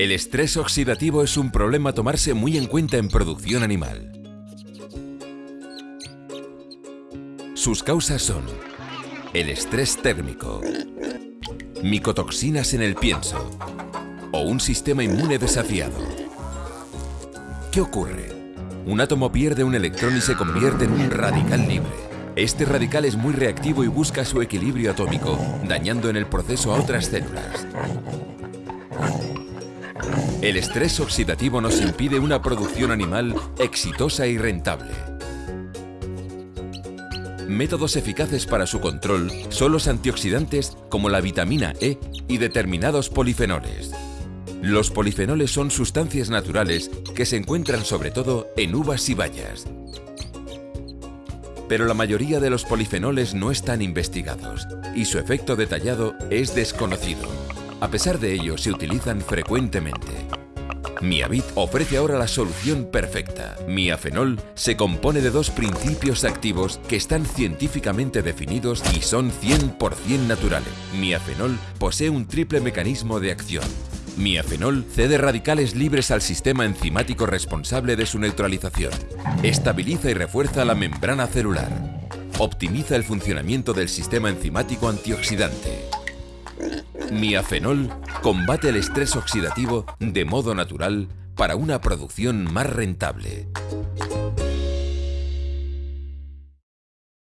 El estrés oxidativo es un problema a tomarse muy en cuenta en producción animal. Sus causas son el estrés térmico, micotoxinas en el pienso o un sistema inmune desafiado. ¿Qué ocurre? Un átomo pierde un electrón y se convierte en un radical libre. Este radical es muy reactivo y busca su equilibrio atómico, dañando en el proceso a otras células. El estrés oxidativo nos impide una producción animal exitosa y rentable. Métodos eficaces para su control son los antioxidantes como la vitamina E y determinados polifenoles. Los polifenoles son sustancias naturales que se encuentran sobre todo en uvas y bayas. Pero la mayoría de los polifenoles no están investigados y su efecto detallado es desconocido. A pesar de ello, se utilizan frecuentemente. Miavit ofrece ahora la solución perfecta. Miafenol se compone de dos principios activos que están científicamente definidos y son 100% naturales. Miafenol posee un triple mecanismo de acción. Miafenol cede radicales libres al sistema enzimático responsable de su neutralización. Estabiliza y refuerza la membrana celular. Optimiza el funcionamiento del sistema enzimático antioxidante. Miafenol combate el estrés oxidativo de modo natural para una producción más rentable.